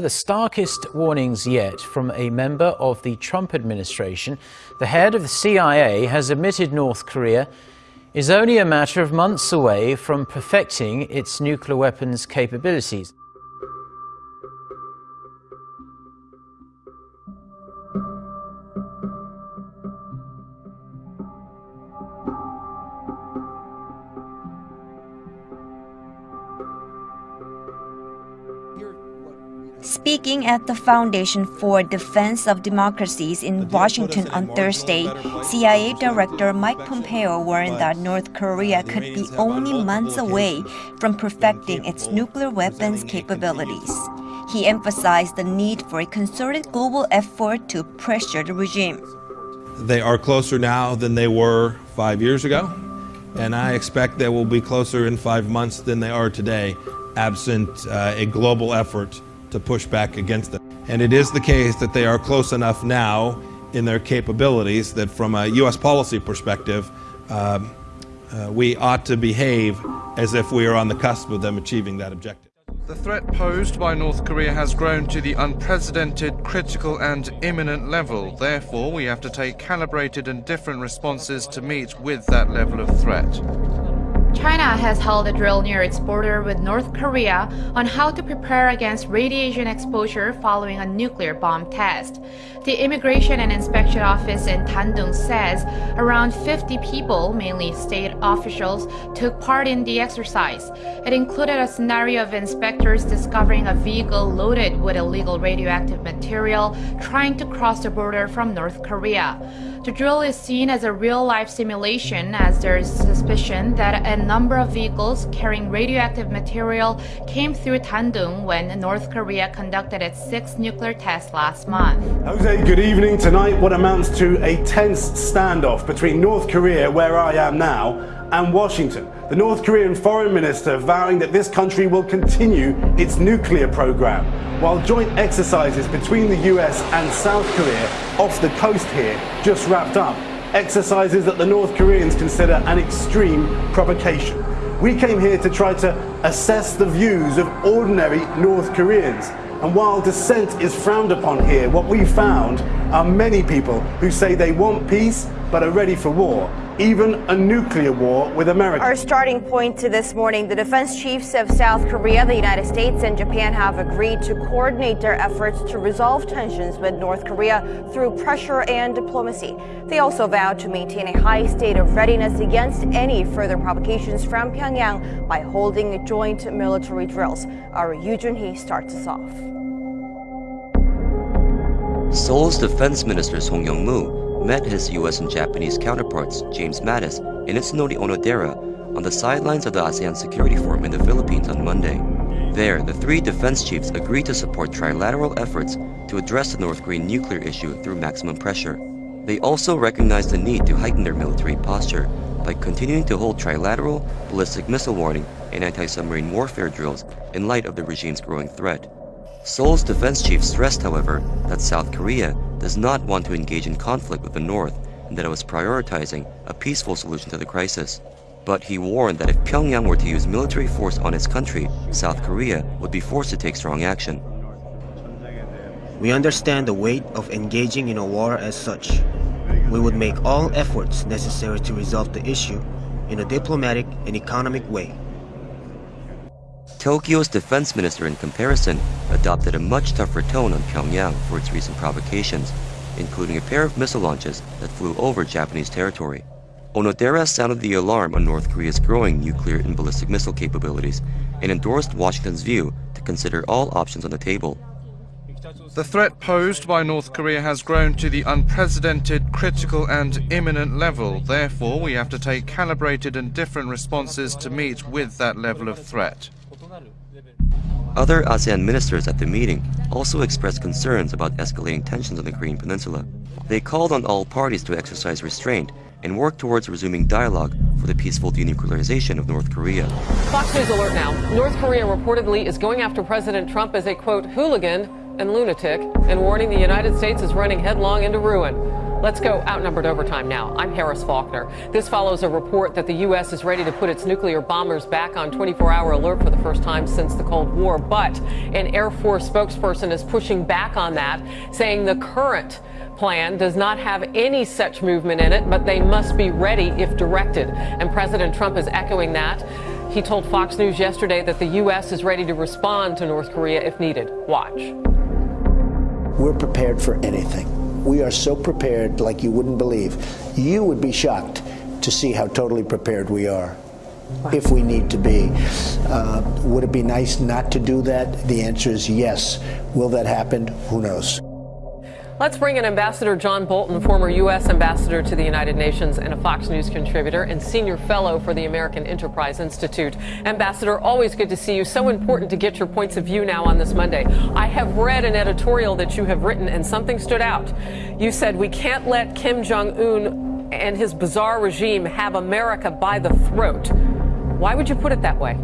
The starkest warnings yet from a member of the Trump administration. The head of the CIA has admitted North Korea is only a matter of months away from perfecting its nuclear weapons capabilities. Speaking at the Foundation for Defense of Democracies in Washington on Thursday, CIA Director Mike Pompeo warned that North Korea could be only months away from perfecting its nuclear weapons capabilities. He emphasized the need for a concerted global effort to pressure the regime. They are closer now than they were five years ago, and I expect they will be closer in five months than they are today, absent uh, a global effort to push back against it. And it is the case that they are close enough now in their capabilities that from a U.S. policy perspective, uh, uh, we ought to behave as if we are on the cusp of them achieving that objective. The threat posed by North Korea has grown to the unprecedented, critical and imminent level. Therefore, we have to take calibrated and different responses to meet with that level of threat. China has held a drill near its border with North Korea on how to prepare against radiation exposure following a nuclear bomb test. The Immigration and Inspection Office in Dandong says around 50 people, mainly state officials, took part in the exercise. It included a scenario of inspectors discovering a vehicle loaded with illegal radioactive material trying to cross the border from North Korea. The drill is seen as a real-life simulation as there is suspicion that a number of vehicles carrying radioactive material came through Dandong when North Korea conducted its sixth nuclear test last month. Jose, good evening. Tonight, what amounts to a tense standoff between North Korea, where I am now, and Washington. The North Korean foreign minister vowing that this country will continue its nuclear program, while joint exercises between the US and South Korea off the coast here just wrapped up. Exercises that the North Koreans consider an extreme provocation. We came here to try to assess the views of ordinary North Koreans. And while dissent is frowned upon here, what we found are many people who say they want peace but are ready for war, even a nuclear war with America. Our starting point to this morning, the defense chiefs of South Korea, the United States, and Japan have agreed to coordinate their efforts to resolve tensions with North Korea through pressure and diplomacy. They also vowed to maintain a high state of readiness against any further provocations from Pyongyang by holding joint military drills. Our Yoo Jun-hee starts us off. Seoul's defense minister Song Young-moo met his US and Japanese counterparts, James Mattis, and Itsunori Onodera, on the sidelines of the ASEAN Security Forum in the Philippines on Monday. There, the three defense chiefs agreed to support trilateral efforts to address the North Korean nuclear issue through maximum pressure. They also recognized the need to heighten their military posture by continuing to hold trilateral, ballistic missile warning, and anti-submarine warfare drills in light of the regime's growing threat. Seoul's defense chief stressed, however, that South Korea does not want to engage in conflict with the North and that it was prioritizing a peaceful solution to the crisis. But he warned that if Pyongyang were to use military force on its country, South Korea would be forced to take strong action. We understand the weight of engaging in a war as such. We would make all efforts necessary to resolve the issue in a diplomatic and economic way. Tokyo's defense minister, in comparison, adopted a much tougher tone on Pyongyang for its recent provocations, including a pair of missile launches that flew over Japanese territory. Onodera sounded the alarm on North Korea's growing nuclear and ballistic missile capabilities and endorsed Washington's view to consider all options on the table. The threat posed by North Korea has grown to the unprecedented, critical and imminent level. Therefore, we have to take calibrated and different responses to meet with that level of threat. Other ASEAN ministers at the meeting also expressed concerns about escalating tensions on the Korean peninsula. They called on all parties to exercise restraint and work towards resuming dialogue for the peaceful denuclearization of North Korea. Fox News alert now. North Korea reportedly is going after President Trump as a quote hooligan and lunatic and warning the United States is running headlong into ruin. Let's go outnumbered overtime now. I'm Harris Faulkner. This follows a report that the U.S. is ready to put its nuclear bombers back on 24 hour alert for the first time since the Cold War. But an Air Force spokesperson is pushing back on that, saying the current plan does not have any such movement in it, but they must be ready if directed. And President Trump is echoing that. He told Fox News yesterday that the U.S. is ready to respond to North Korea if needed. Watch. We're prepared for anything. We are so prepared like you wouldn't believe. You would be shocked to see how totally prepared we are if we need to be. Uh, would it be nice not to do that? The answer is yes. Will that happen? Who knows? Let's bring in Ambassador John Bolton, former U.S. Ambassador to the United Nations and a Fox News contributor and senior fellow for the American Enterprise Institute. Ambassador, always good to see you. So important to get your points of view now on this Monday. I have read an editorial that you have written and something stood out. You said we can't let Kim Jong un and his bizarre regime have America by the throat. Why would you put it that way?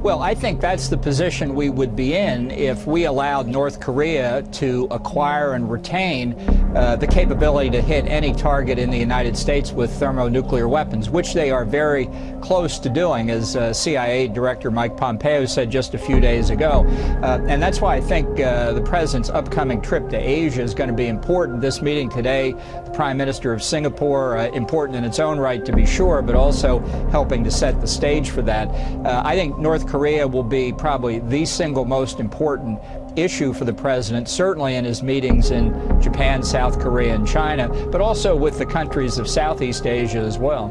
Well, I think that's the position we would be in if we allowed North Korea to acquire and retain uh, the capability to hit any target in the United States with thermonuclear weapons, which they are very close to doing, as uh, CIA Director Mike Pompeo said just a few days ago. Uh, and that's why I think uh, the president's upcoming trip to Asia is going to be important. This meeting today, the Prime Minister of Singapore, uh, important in its own right to be sure, but also helping to set the stage for that. Uh, I think North Korea will be probably the single most important issue for the president, certainly in his meetings in Japan, South Korea, and China, but also with the countries of Southeast Asia as well.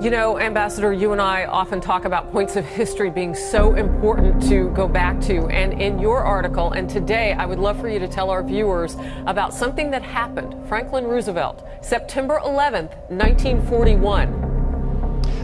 You know, Ambassador, you and I often talk about points of history being so important to go back to. And in your article, and today, I would love for you to tell our viewers about something that happened. Franklin Roosevelt, September 11th, 1941.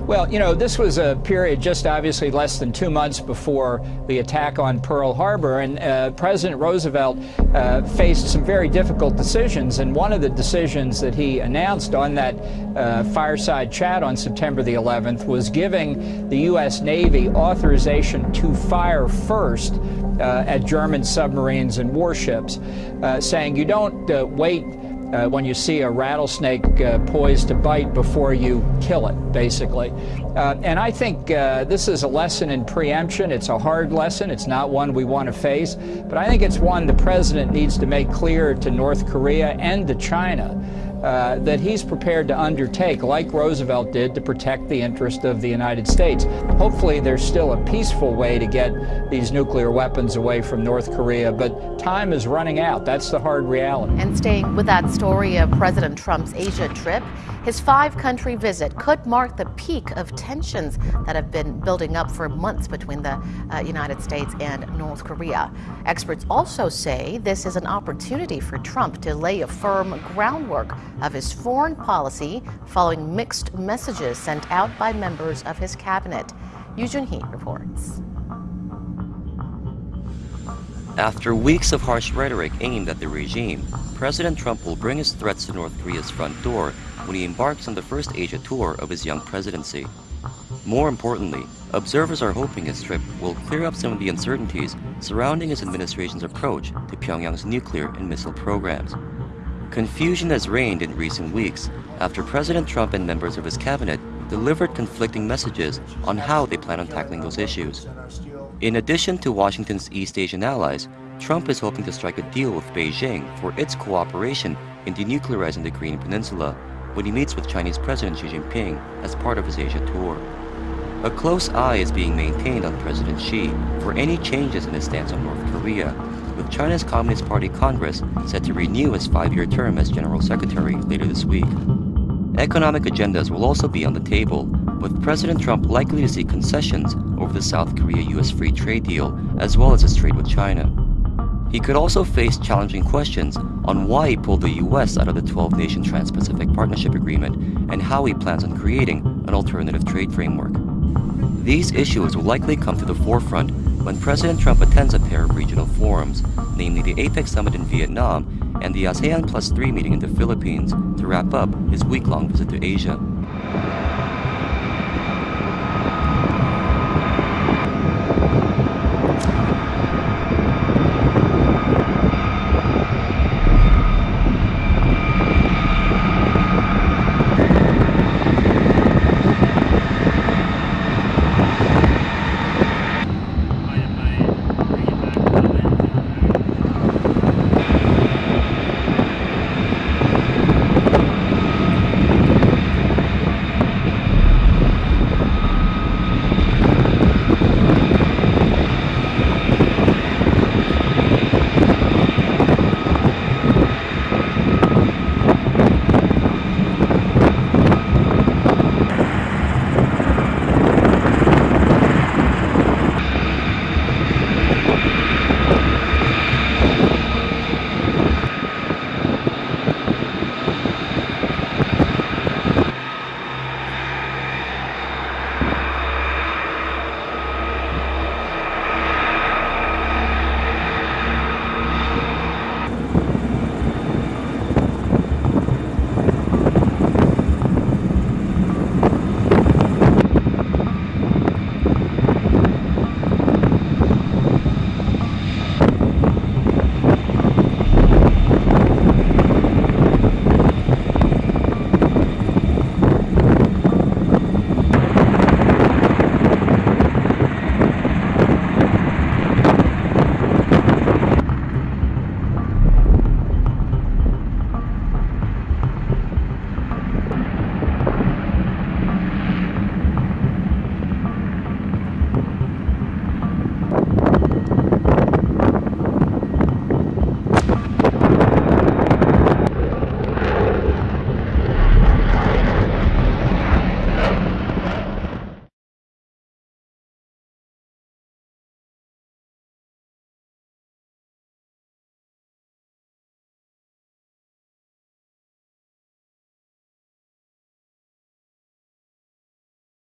Well, you know, this was a period just obviously less than two months before the attack on Pearl Harbor, and uh, President Roosevelt uh, faced some very difficult decisions. And one of the decisions that he announced on that uh, fireside chat on September the 11th was giving the U.S. Navy authorization to fire first uh, at German submarines and warships, uh, saying you don't uh, wait uh, when you see a rattlesnake uh, poised to bite before you kill it, basically. Uh, and I think uh, this is a lesson in preemption. It's a hard lesson. It's not one we want to face. But I think it's one the president needs to make clear to North Korea and to China uh, that he's prepared to undertake, like Roosevelt did, to protect the interest of the United States. Hopefully, there's still a peaceful way to get these nuclear weapons away from North Korea, but time is running out. That's the hard reality. And staying with that story of President Trump's Asia trip, his five country visit could mark the peak of tensions that have been building up for months between the uh, United States and North Korea. Experts also say this is an opportunity for Trump to lay a firm groundwork of his foreign policy following mixed messages sent out by members of his cabinet. Yu Jun-hee reports. After weeks of harsh rhetoric aimed at the regime, President Trump will bring his threats to North Korea's front door when he embarks on the first Asia tour of his young presidency. More importantly, observers are hoping his trip will clear up some of the uncertainties surrounding his administration's approach to Pyongyang's nuclear and missile programs. Confusion has reigned in recent weeks after President Trump and members of his cabinet delivered conflicting messages on how they plan on tackling those issues. In addition to Washington's East Asian allies, Trump is hoping to strike a deal with Beijing for its cooperation in denuclearizing the Korean Peninsula when he meets with Chinese President Xi Jinping as part of his Asia tour. A close eye is being maintained on President Xi for any changes in his stance on North Korea, with China's Communist Party Congress set to renew his five-year term as General Secretary later this week. Economic agendas will also be on the table, with President Trump likely to see concessions over the South Korea-US free trade deal, as well as his trade with China. He could also face challenging questions on why he pulled the US out of the 12-nation Trans-Pacific Partnership Agreement and how he plans on creating an alternative trade framework. These issues will likely come to the forefront when President Trump attends a pair of regional forums, namely the APEC summit in Vietnam and the ASEAN Plus 3 meeting in the Philippines, to wrap up his week-long visit to Asia.